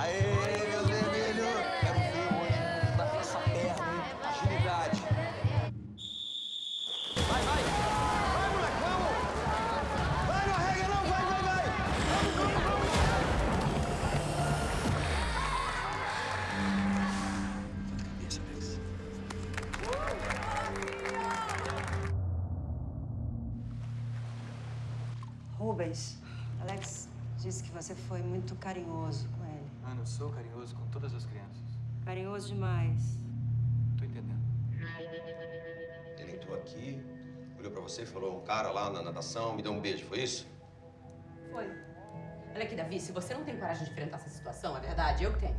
Aê, meus vermelhos! Quero ver hoje da essa perna, hein? Agilidade. Vai, vai! Vai, moleque, vamos! Vai, não arrega não, vai, vai, vai! Vamos, vamos, vamos! Cabeça, Alex. Rubens, Alex disse que você foi muito carinhoso com ele. Ah, não sou carinhoso com todas as crianças. Carinhoso demais. Tô entendendo. Ele entrou aqui, olhou pra você e falou: um cara lá na natação me deu um beijo, foi isso? Foi. Olha aqui, Davi, se você não tem coragem de enfrentar essa situação, é verdade, eu tenho.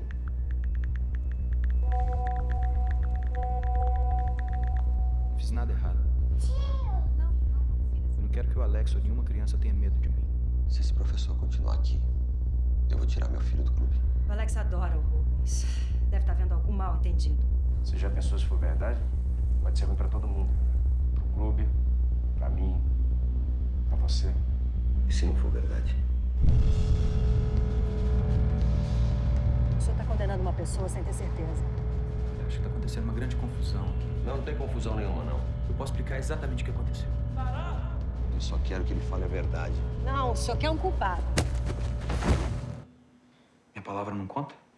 Não fiz nada errado. Eu não quero que o Alex ou nenhuma criança tenha medo de mim. Se esse professor continuar aqui, eu vou tirar meu filho do clube. O Alex adora o Rubens. Deve estar vendo algum mal entendido. Você já pensou se for verdade? Pode ser ruim pra todo mundo. Pro clube, pra mim, pra você. E se não for verdade? O senhor está condenando uma pessoa sem ter certeza. Eu acho que tá acontecendo uma grande confusão aqui. Não, não tem confusão nenhuma, não. Eu posso explicar exatamente o que aconteceu. Eu só quero que ele fale a verdade. Não, o senhor quer um culpado. Palavra não conta?